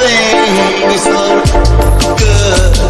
thing is so good.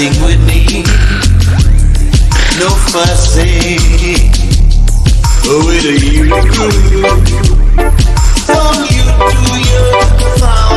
Sing with me. No fussing Oh, it ain't you. Don't you do your